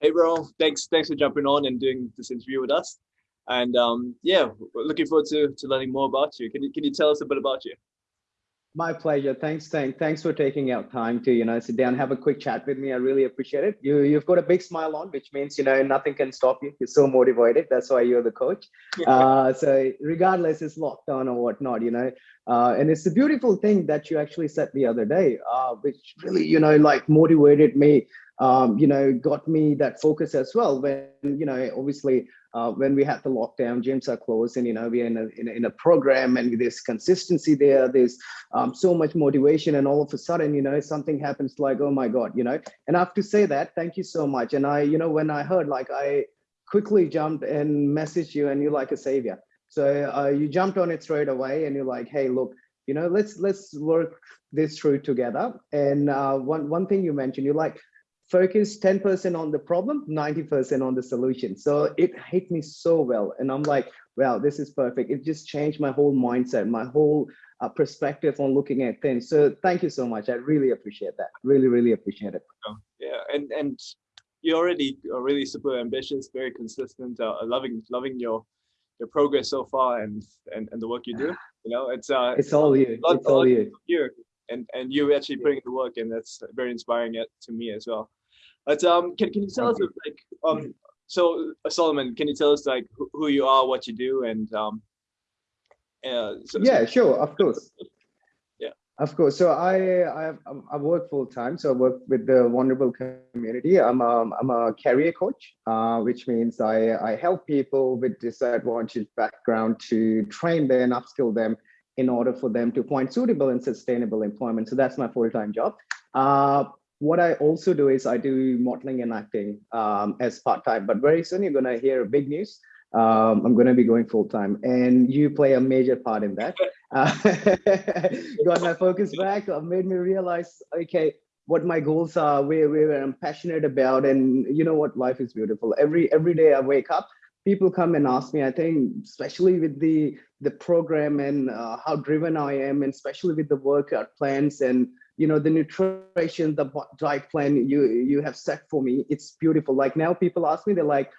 Hey, bro. Thanks, thanks for jumping on and doing this interview with us. And um, yeah, looking forward to to learning more about you. Can you can you tell us a bit about you? My pleasure. Thanks, thank, thanks for taking out time to you know sit down, have a quick chat with me. I really appreciate it. You you've got a big smile on, which means you know nothing can stop you. You're so motivated. That's why you're the coach. uh, so regardless, it's locked on or whatnot, you know. Uh, and it's a beautiful thing that you actually said the other day, uh, which really you know like motivated me. Um, you know, got me that focus as well. When you know, obviously, uh, when we had the lockdown, gyms are closed, and you know we're in a in a, in a program, and there's consistency there. There's um, so much motivation, and all of a sudden, you know, something happens like, oh my god, you know. And I have to say that, thank you so much. And I, you know, when I heard, like, I quickly jumped and messaged you, and you're like a savior. So uh, you jumped on it straight away, and you're like, hey, look, you know, let's let's work this through together. And uh, one one thing you mentioned, you're like, focus 10% on the problem, 90% on the solution. So it hit me so well. And I'm like, wow, this is perfect. It just changed my whole mindset, my whole uh, perspective on looking at things. So thank you so much. I really appreciate that. Really, really appreciate it. Oh, yeah, and and you're already are really super ambitious, very consistent. Uh, loving loving your your progress so far and and, and the work you do. You know, it's uh, it's all you. Lot, it's all you. you. And and you actually putting in the work, and that's very inspiring to me as well. But um, can can you tell us like um, so uh, Solomon, can you tell us like who you are, what you do, and um, uh, so, yeah, so, sure, of course. Yeah, of course. So I I I work full time. So I work with the vulnerable community. I'm a I'm a career coach, uh, which means I I help people with disadvantaged background to train them, upskill them in order for them to find suitable and sustainable employment. So that's my full time job. Uh, what I also do is I do modeling and acting um, as part-time, but very soon you're gonna hear big news. Um, I'm gonna be going full-time and you play a major part in that. Uh, got my focus back, uh, made me realize, okay, what my goals are, where, where I'm passionate about, and you know what, life is beautiful. Every every day I wake up, people come and ask me, I think, especially with the the program and uh, how driven I am, and especially with the workout plans and you know the nutrition the diet plan you you have set for me it's beautiful. Like now people ask me they're like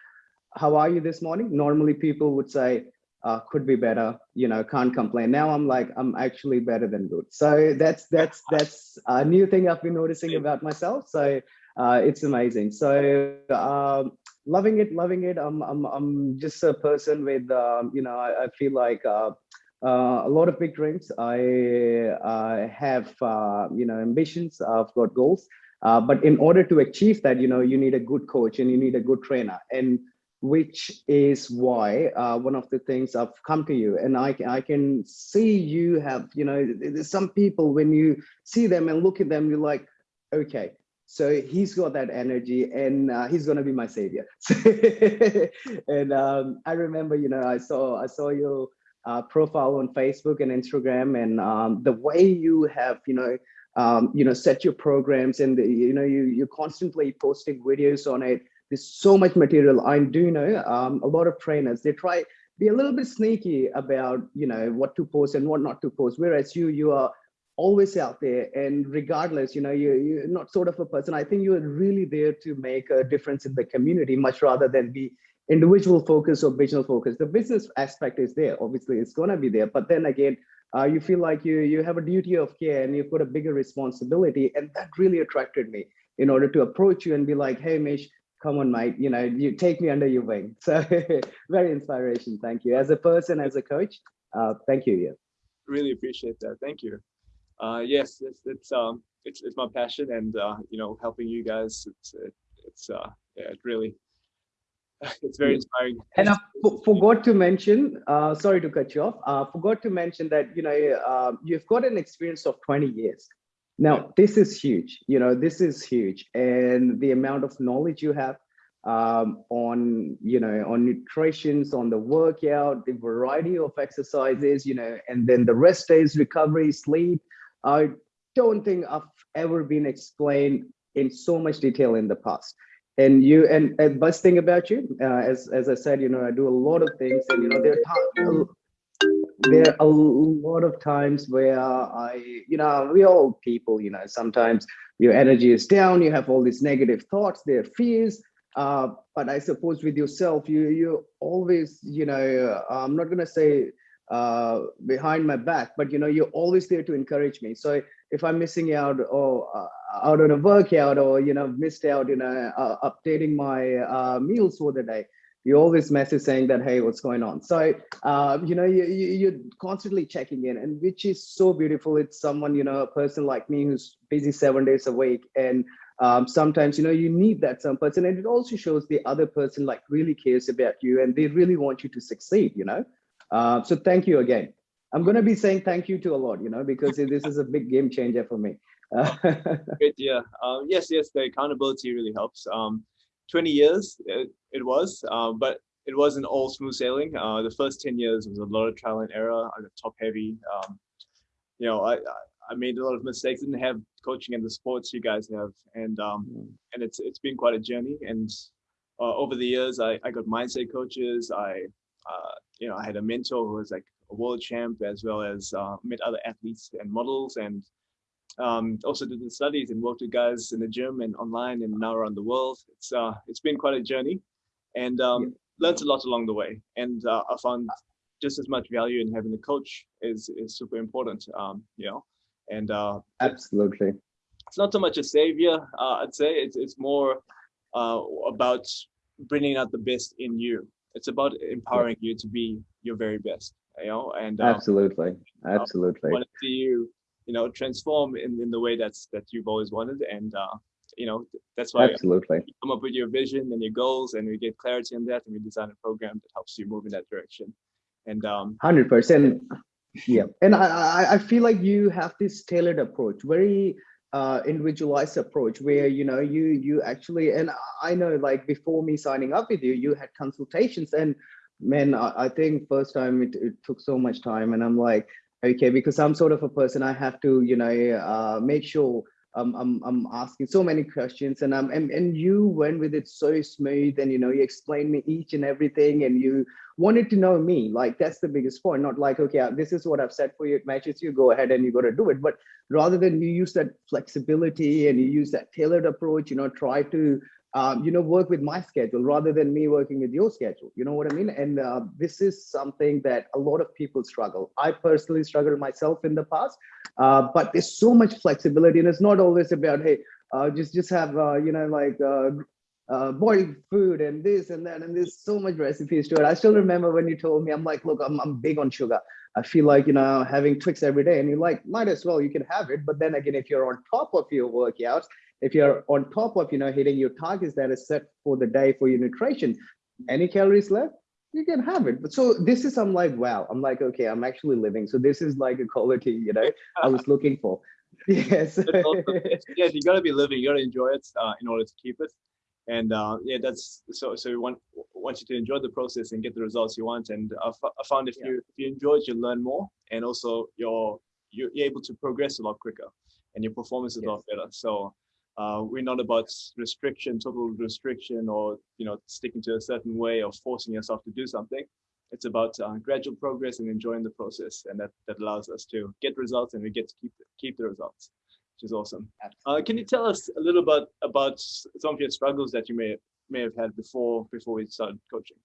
how are you this morning? Normally people would say uh, could be better you know can't complain. Now i'm like i'm actually better than good. So that's that's that's a new thing i've been noticing about myself. So uh, it's amazing. So um, loving it loving it. I'm i'm, I'm just a person with um, you know I, I feel like uh, uh, a lot of big dreams. I, I have, uh, you know, ambitions. I've got goals. Uh, but in order to achieve that, you know, you need a good coach and you need a good trainer. And which is why uh, one of the things I've come to you and I, I can see you have, you know, some people when you see them and look at them, you're like, okay, so he's got that energy and uh, he's going to be my savior. and um, I remember, you know, I saw, I saw your uh, profile on Facebook and Instagram, and um, the way you have, you know, um, you know, set your programs, and the, you know, you you're constantly posting videos on it. There's so much material. I do know um, a lot of trainers they try be a little bit sneaky about you know what to post and what not to post, whereas you you are always out there and regardless you know you, you're not sort of a person i think you're really there to make a difference in the community much rather than be individual focus or business focus. The business aspect is there, obviously it's gonna be there, but then again, uh, you feel like you you have a duty of care and you've got a bigger responsibility, and that really attracted me in order to approach you and be like, hey, Mish, come on, mate, you know, you take me under your wing. So very inspiration. Thank you. As a person, as a coach, uh, thank you. Yeah. Really appreciate that. Thank you. Uh, yes, it's, it's um it's it's my passion, and uh, you know, helping you guys. It's it's uh yeah, it really it's very inspiring. And I forgot to mention, uh, sorry to cut you off, uh, forgot to mention that, you know, uh, you've got an experience of 20 years. Now, this is huge, you know, this is huge. And the amount of knowledge you have um, on, you know, on nutrition, on the workout, the variety of exercises, you know, and then the rest days, recovery, sleep. I don't think I've ever been explained in so much detail in the past and you and, and best thing about you uh, as as i said you know i do a lot of things and you know there are there are a lot of times where i you know we all people you know sometimes your energy is down you have all these negative thoughts there are fears uh, but I suppose with yourself, you you always, you know, I'm not gonna say uh, behind my back, but you know, you're always there to encourage me. So if I'm missing out or uh, out on a workout or you know missed out, you know, uh, updating my uh, meals for the day, you always message saying that hey, what's going on? So uh, you know, you, you you're constantly checking in, and which is so beautiful. It's someone you know, a person like me who's busy seven days a week and um, sometimes you know you need that some person and it also shows the other person like really cares about you and they really want you to succeed you know uh, so thank you again i'm going to be saying thank you to a lot you know because this is a big game changer for me Good, yeah um, yes yes the accountability really helps um, 20 years it, it was uh, but it wasn't all smooth sailing uh, the first 10 years was a lot of trial and error i got top heavy um, you know I, I made a lot of mistakes. Didn't have coaching and the sports you guys have, and um, mm. and it's it's been quite a journey. And uh, over the years, I I got mindset coaches. I uh, you know I had a mentor who was like a world champ, as well as uh, met other athletes and models, and um, also did the studies and worked with guys in the gym and online and now around the world. It's uh it's been quite a journey, and um, yeah. learned a lot along the way. And uh, I found just as much value in having a coach is is super important. Um, you know, and uh, absolutely, it's not so much a savior. Uh, I'd say it's it's more uh, about bringing out the best in you. It's about empowering yeah. you to be your very best. You know, and um, absolutely, absolutely. I want to see you, you know, transform in, in the way that's that you've always wanted, and uh, you know that's why absolutely you come up with your vision and your goals, and we get clarity on that, and we design a program that helps you move in that direction. And um, hundred percent yeah and i i feel like you have this tailored approach very uh individualized approach where you know you you actually and i know like before me signing up with you you had consultations and man i, I think first time it, it took so much time and i'm like okay because i'm sort of a person i have to you know uh make sure um, I'm, I'm asking so many questions and, um, and and you went with it so smooth and you know you explained me each and everything and you wanted to know me. Like that's the biggest point. Not like okay this is what I've said for you. It matches you. Go ahead and you got to do it. But rather than you use that flexibility and you use that tailored approach you know try to um, you know, work with my schedule rather than me working with your schedule. You know what I mean? And uh, this is something that a lot of people struggle. I personally struggled myself in the past, uh, but there's so much flexibility, and it's not always about hey, uh, just just have uh, you know like uh, uh, boiled food and this and that, and there's so much recipes to it. I still remember when you told me, I'm like, look, I'm I'm big on sugar. I feel like you know having Twix every day, and you're like, might as well, you can have it. But then again, if you're on top of your workouts if you're on top of you know hitting your targets that is set for the day for your nutrition any calories left you can have it. But so this is i'm like wow. I'm like okay i'm actually living. So this is like a quality you know i was looking for. Yes. Yeah you got to be living. You got to enjoy it uh, in order to keep it. And uh, yeah that's so so we want want you to enjoy the process and get the results you want. And i, I found if yeah. you if you enjoy it you learn more. And also you're you're able to progress a lot quicker. And your performance is yes. a lot better. So uh, we're not about restriction, total restriction, or you know sticking to a certain way or forcing yourself to do something. It's about uh, gradual progress and enjoying the process, and that that allows us to get results, and we get to keep keep the results, which is awesome. Uh, can you tell us a little bit about some of your struggles that you may may have had before before we started coaching?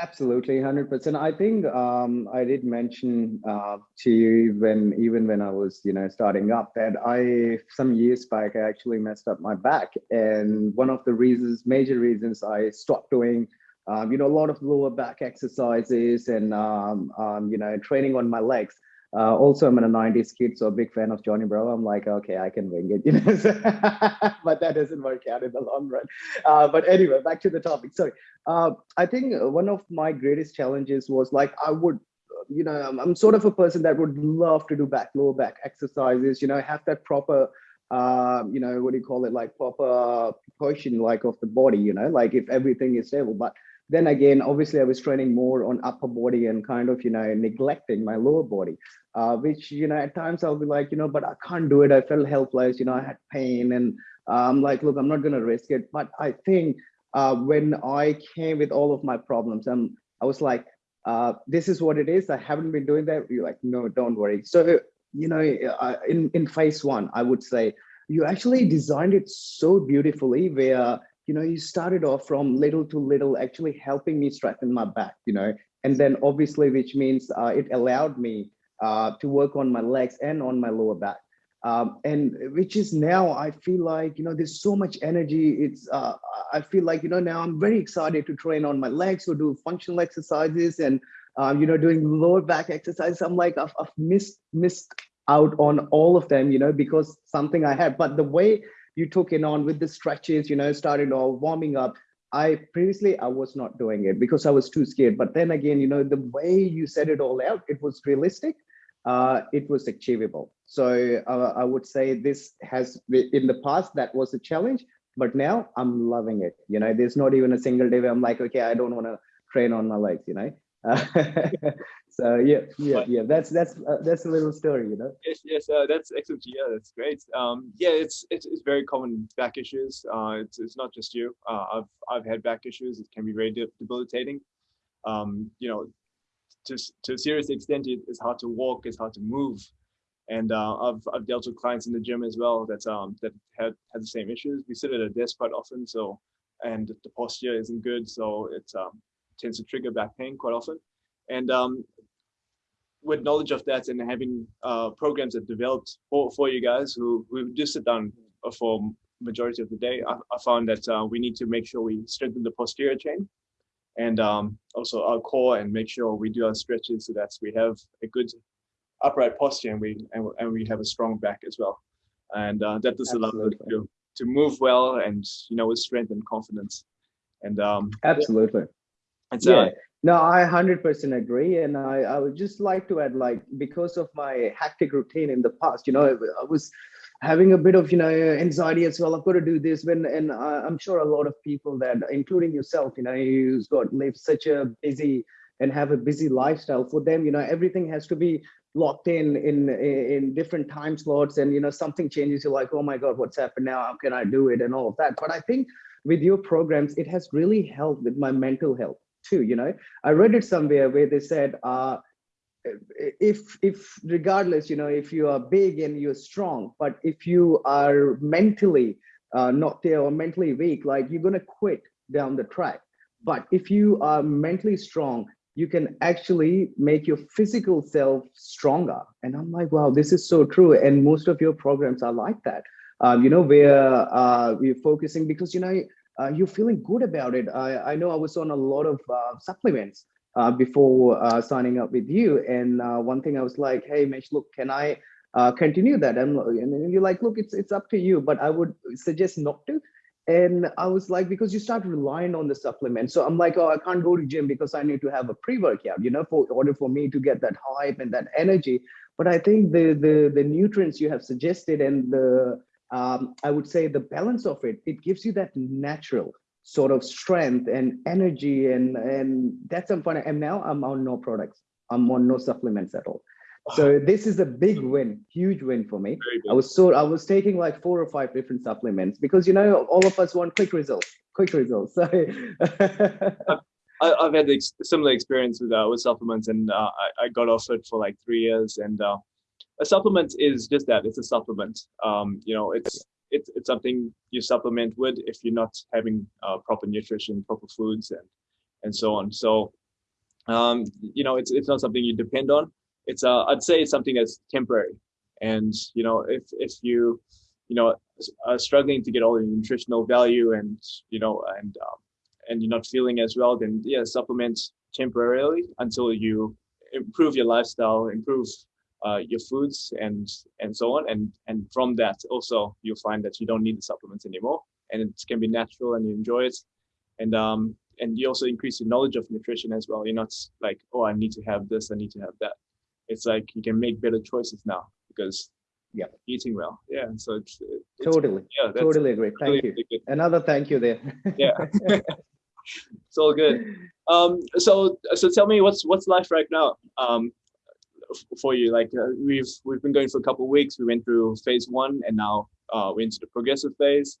Absolutely, 100%. I think um, I did mention uh, to you when even when I was, you know, starting up that I some years back I actually messed up my back, and one of the reasons, major reasons, I stopped doing, um, you know, a lot of lower back exercises and um, um you know, training on my legs. Uh, also, I'm in a 90s kid, so a big fan of Johnny Bravo. I'm like, okay, I can wing it, you know, but that doesn't work out in the long run. Uh, but anyway, back to the topic. Sorry. uh, I think one of my greatest challenges was like, I would, you know, I'm, I'm, sort of a person that would love to do back, lower back exercises, you know, have that proper, uh, you know, what do you call it, like proper proportion, like of the body, you know, like if everything is stable. But then again, obviously I was training more on upper body and kind of, you know, neglecting my lower body, uh, which, you know, at times I'll be like, you know, but I can't do it. I felt helpless, you know, I had pain and I'm like, look, I'm not going to risk it. But I think uh, when I came with all of my problems, um, I was like, uh, this is what it is. I haven't been doing that. You're like, no, don't worry. So, you know, uh, in, in phase one, I would say, you actually designed it so beautifully where you know, you started off from little to little, actually helping me strengthen my back, you know, and then obviously, which means uh, it allowed me uh, to work on my legs and on my lower back. Um, and which is now I feel like, you know, there's so much energy. It's, uh, I feel like, you know, now I'm very excited to train on my legs or do functional exercises and, um, you know, doing lower back exercises. I'm like, I've, I've missed, missed out on all of them, you know, because something I had, but the way you took it on with the stretches, you know, started all warming up. I previously I was not doing it because I was too scared. But then again, you know, the way you set it all out, it was realistic. Uh, it was achievable. So uh, I would say this has in the past that was a challenge, but now I'm loving it. You know, there's not even a single day where I'm like, okay, I don't want to train on my legs. You know, so yeah, yeah, but, yeah. That's that's uh, that's a little story, you know. Yes, yes, uh, that's excellent. Yeah, that's great. Um, yeah, it's, it's it's very common back issues. Uh, it's it's not just you. Uh, I've I've had back issues. It can be very debilitating. Um, you know, to to a serious extent, it, it's hard to walk. It's hard to move. And uh, I've I've dealt with clients in the gym as well that um that had had the same issues. We sit at a desk quite often, so and the posture isn't good, so it um, tends to trigger back pain quite often. And um, with knowledge of that and having uh, programs that developed for, for you guys who, who do sit down for majority of the day, I, I found that uh, we need to make sure we strengthen the posterior chain and um, also our core and make sure we do our stretches so that we have a good upright posture and we and, and we have a strong back as well. And uh, that does allow us to, to move well and you know with strength and confidence. And um, absolutely. And so, yeah. No, I 100% agree. And I, I would just like to add, like, because of my hectic routine in the past, you know, I was having a bit of, you know, anxiety as well. I've got to do this when, and I'm sure a lot of people that, including yourself, you know, who's got live such a busy and have a busy lifestyle for them, you know, everything has to be locked in in in different time slots and you know something changes you're like oh my god what's happened now how can i do it and all of that but i think with your programs it has really helped with my mental health too you know? I read it somewhere where they said uh if if regardless you know if you are big and you're strong but if you are mentally uh, not there or mentally weak like you're to quit down the track. But if you are mentally strong you can actually make your physical self stronger. And i'm like wow this is so true. And most of your programs are like that. Um, you know where uh, we're focusing because you know uh, you're feeling good about it. I, I know I was on a lot of uh, supplements uh, before uh, signing up with you. And uh, one thing I was like, hey, Mesh, look, can I uh, continue that? And, and you're like, look, it's, it's up to you, but I would suggest not to. And I was like, because you start relying on the supplement. So I'm like, oh, I can't go to gym because I need to have a pre-workout, you know, for order for me to get that hype and that energy. But I think the the the nutrients you have suggested and the um, I would say the balance of it, it gives you that natural sort of strength and energy and and that's some fun. And now I'm on no products. I'm on no supplements at all. So this is a big win, huge win for me. I was so I was taking like four or five different supplements because you know all of us want quick results, quick results. So I've had the similar experience with uh, with supplements, and uh, I, I got off it for like three years, and uh, a supplement is just that it's a supplement. Um, you know it's it's, it's something you supplement with if you're not having uh, proper nutrition proper foods and and so on. So um, you know it's it's not something you depend on. It's uh i'd say it's something that's temporary. And you know if if you you know are struggling to get all the nutritional value and you know and um, and you're not feeling as well then yeah supplement temporarily until you improve your lifestyle improve uh, your foods and and so on. And and from that also you'll find that you don't need the supplements anymore. And it can be natural and you enjoy it. And um and you also increase your knowledge of nutrition as well. You're not like oh i need to have this i need to have that. It's like you can make better choices now because yeah. eating well. Yeah so it's, it's totally. yeah totally agree. Thank really, you. really another thank you there. Yeah. It's all good. Um so so tell me what's what's life right now? Um for you? Like uh, we've we've been going for a couple of weeks. We went through phase one, and now uh, we're into the progressive phase.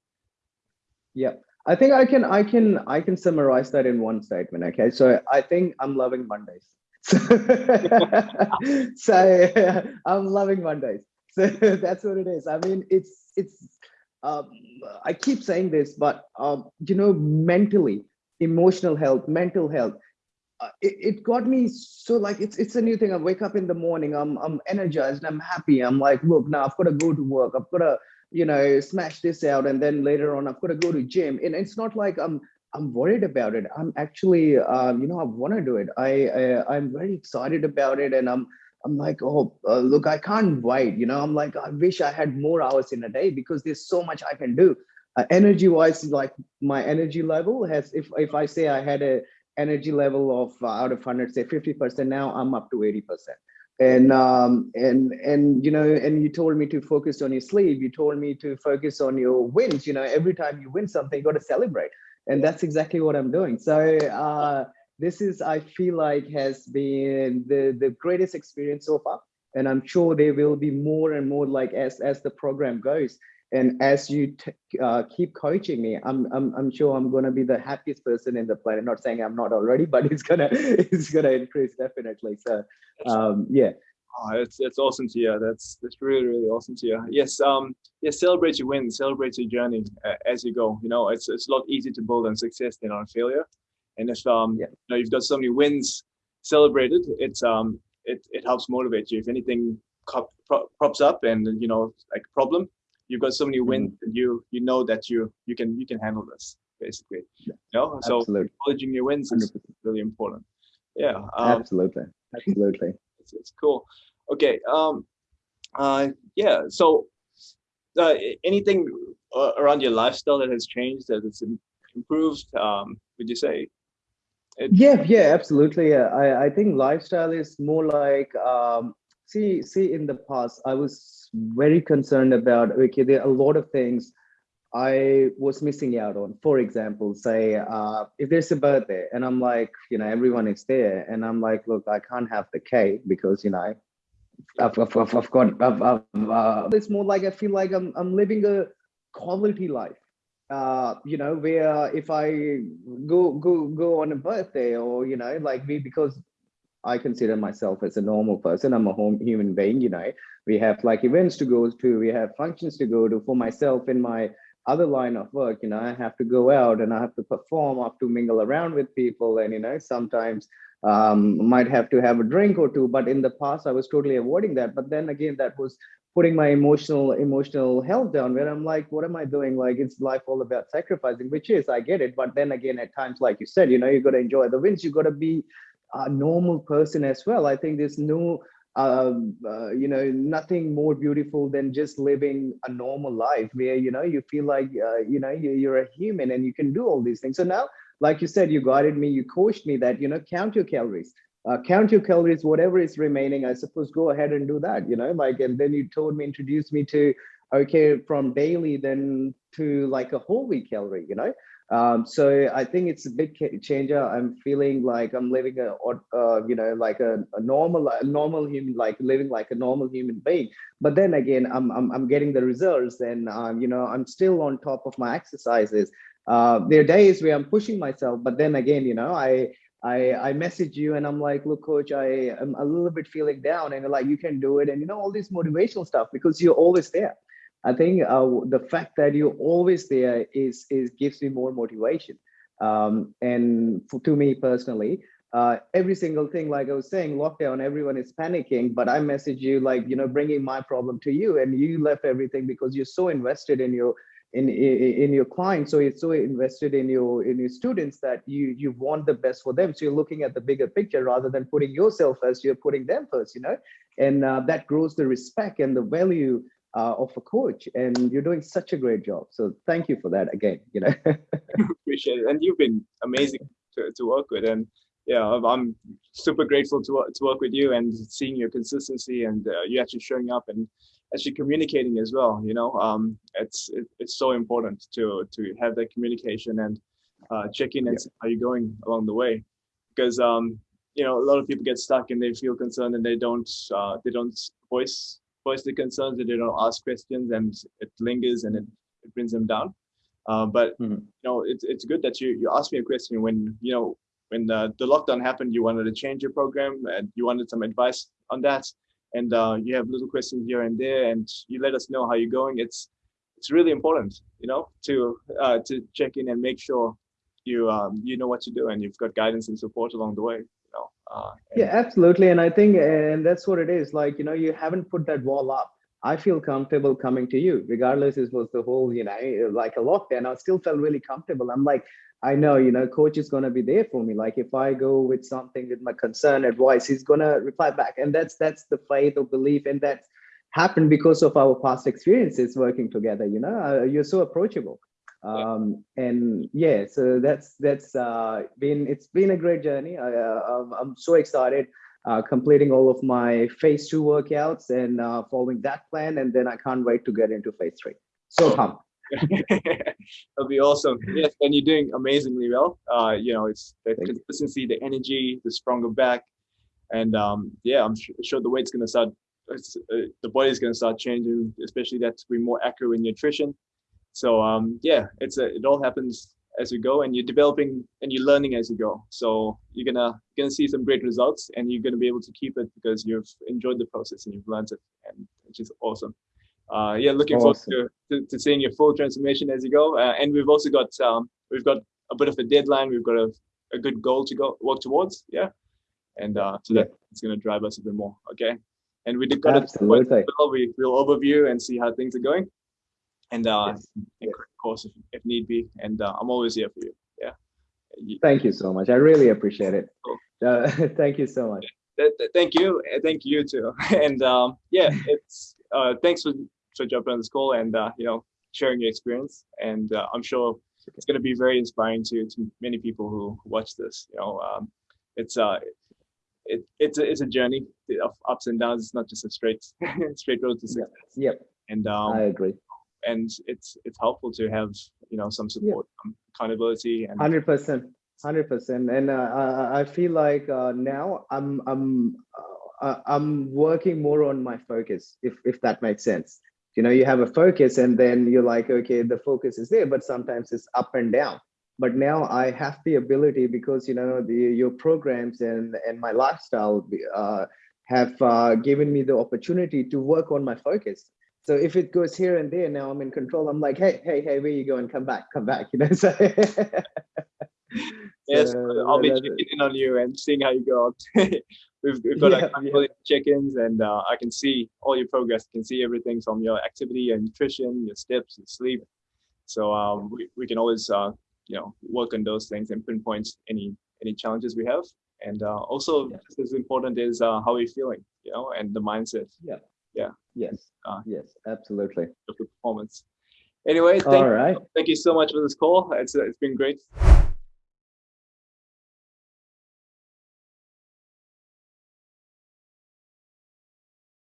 Yeah, I think I can I can I can summarize that in one statement. Okay, so I think I'm loving Mondays. so I'm loving Mondays. So that's what it is. I mean, it's it's uh, I keep saying this, but um, you know, mentally, emotional health, mental health, it, it, got me so like it's it's a new thing. I wake up in the morning, I'm I'm energized, I'm happy. I'm like, look, now I've got to go to work. I've got to you know smash this out, and then later on I've got to go to gym. And it's not like I'm I'm worried about it. I'm actually, um, you know, I want to do it. I, I I'm very excited about it, and I'm I'm like, oh, uh, look, I can't wait. You know, I'm like, I wish I had more hours in a day because there's so much I can do. Uh, energy wise, like my energy level has, if, if I say I had a energy level of uh, out of 100, say 50%, now I'm up to 80%. And, um, and, and, you know, and you told me to focus on your sleep. You told me to focus on your wins. You know, every time you win something, you got to celebrate. And that's exactly what I'm doing. So, uh, this is, I feel like has been the, the greatest experience so far. And I'm sure there will be more and more like as, as the program goes. And as you uh, keep coaching me, I'm, I'm, I'm sure I'm going to be the happiest person in the planet. Not saying I'm not already, but it's gonna it's gonna increase definitely. So um, yeah. Oh, it's it's awesome to hear. That's that's really really awesome to hear. Yes, um, yes, celebrate your wins, celebrate your journey uh, as you go. You know, it's it's a lot easier to build on success than on failure. And if um, yeah. you know, you've got so many wins celebrated, it's um, it it helps motivate you. If anything props up and you know like problem, you've got so many mm-hmm. wins, mm. and you you know that you you can you can handle this basically. Yeah. You know, so Absolutely. acknowledging your wins is 100%. really important. Yeah. Um, Absolutely. Absolutely. it's, it's cool. Okay. Um. Uh. Yeah. So. Uh, anything uh, around your lifestyle that has changed that it's improved um would you say it, yeah, yeah, absolutely. I, I think lifestyle is more like um, see see in the past I was very concerned about okay, there are a lot of things I was missing out on. For example, say uh, if there's a birthday and I'm like, you know, everyone is there, and I'm like, look, I can't have the cake because you know, I've, I've, I've, I've got. I've, I've, uh, it's more like I feel like I'm I'm living a quality life uh you know where if i go go go on a birthday or you know like me because i consider myself as a normal person. I'm a home human being you know. We have like events to go to. We have functions to go to for myself in my other line of work you know. I have to go out and i have to perform. I have to mingle around with people and you know sometimes um might have to have a drink or two. But in the past i was totally avoiding that. But then again that was putting my emotional emotional health down where i'm like what am i doing? Like it's life all about sacrificing which is i get it. But then again at times like you said you know you got to enjoy the wins. You got to be a normal person as well. I think there's no um, uh, you know nothing more beautiful than just living a normal life where you know you feel like uh, you know you, you're a human and you can do all these things. So now like you said you guided me you coached me that you know count your calories. Uh, count your calories, whatever is remaining, I suppose go ahead and do that, you know, like, and then you told me, introduced me to, okay, from daily then to like a whole week calorie, you know? Um, so I think it's a big changer. I'm feeling like I'm living a, uh, you know, like a, a normal, a normal human, like living like a normal human being. But then again, I'm, I'm, I'm getting the results and, um, you know, I'm still on top of my exercises. Uh, there are days where I'm pushing myself, but then again, you know, I, I I message you and I'm like, look, coach, I am a little bit feeling down, and like, you can do it, and you know all this motivational stuff because you're always there. I think uh, the fact that you're always there is is gives me more motivation. Um, and for, to me personally, uh, every single thing, like I was saying, lockdown, everyone is panicking, but I message you like, you know, bringing my problem to you and you left everything because you're so invested in your in, in, in your clients so you're so invested in your in your students that you you want the best for them so you're looking at the bigger picture rather than putting yourself first you're putting them first you know and uh, that grows the respect and the value uh, of a coach and you're doing such a great job. So thank you for that again you know. Appreciate it. And you've been amazing to, to work with. And yeah i'm super grateful to, to work with you and seeing your consistency and uh, you actually showing up and actually communicating as well you know. Um, it's it, it's so important to to have that communication and uh, check in and yeah. see how you're going along the way. Because um, you know a lot of people get stuck and they feel concerned and they don't uh, they don't voice voice the concerns that they don't ask questions and it lingers and it, it brings them down uh, but mm -hmm. you know it's, it's good that you you asked me a question when you know when the, the lockdown happened you wanted to change your program and you wanted some advice on that and uh, you have little questions here and there and you let us know how you're going it's it's really important, you know, to uh, to check in and make sure you um, you know what you do and you've got guidance and support along the way. Uh, yeah, absolutely, and I think and that's what it is. Like you know, you haven't put that wall up. I feel comfortable coming to you, regardless. It was the whole, you know, like a lockdown. I still felt really comfortable. I'm like, I know, you know, coach is going to be there for me. Like if I go with something with my concern, advice, he's going to reply back. And that's that's the faith or belief. And that's happened because of our past experiences working together, you know, uh, you're so approachable. Um, and yeah, so that's that's uh, been, it's been a great journey. I, uh, I'm so excited uh, completing all of my phase two workouts and uh, following that plan. And then I can't wait to get into phase three. So pumped. That'll be awesome. Yes, and you're doing amazingly well. Uh, you know, it's the Thank consistency, you. the energy, the stronger back, and um, yeah, I'm sure the weight's gonna start. Uh, the body's gonna start changing, especially that to be more accurate in nutrition. So um, yeah, it's a, it all happens as you go, and you're developing and you're learning as you go. So you're gonna gonna see some great results, and you're gonna be able to keep it because you've enjoyed the process and you've learned it, and it's just awesome uh, yeah, looking awesome. forward to, to, to, seeing your full transformation as you go. Uh, and we've also got um, we've got a bit of a deadline. We've got a, a good goal to go work towards. Yeah, and uh, so that it's going to drive us a bit more. Okay, and we did got Absolutely. a well, we will overview and see how things are going, and uh, yes. of course if, if, need be. And uh, I'm always here for you. Yeah. Thank you so much. I really appreciate it. Cool. Uh, thank you so much. Thank you. Thank you too. And um, yeah, it's uh, thanks for for jumping on this call and uh, you know sharing your experience. And uh, I'm sure it's going to be very inspiring to to many people who watch this. You know, um, it's uh it, it's a, it's a journey of ups and downs. It's not just a straight straight road to success. Yep. And um, I agree. And it's it's helpful to have you know some support, yep. um, accountability, and hundred percent, hundred percent. And uh, I, I feel like uh, now I'm I'm uh, I'm working more on my focus, if if that makes sense you know you have a focus and then you're like okay the focus is there but sometimes it's up and down but now i have the ability because you know the your programs and and my lifestyle uh, have uh, given me the opportunity to work on my focus so if it goes here and there now i'm in control i'm like hey hey hey where you going come back come back you know so yes so, i'll be checking in on you and seeing how you go we've, we've got yeah, like yeah. check-ins and uh, I can see all your progress. I can see everything from your activity, your nutrition, your steps, your sleep. So um, we, we can always, uh, you know, work on those things and pinpoint any any challenges we have. And uh, also yeah. just as important is uh, how we're feeling, you know, and the mindset. Yeah. Yeah. Yes. Uh, yes, absolutely. The performance. Anyway, thank, all right. thank you so much for this call. It's, it's been great.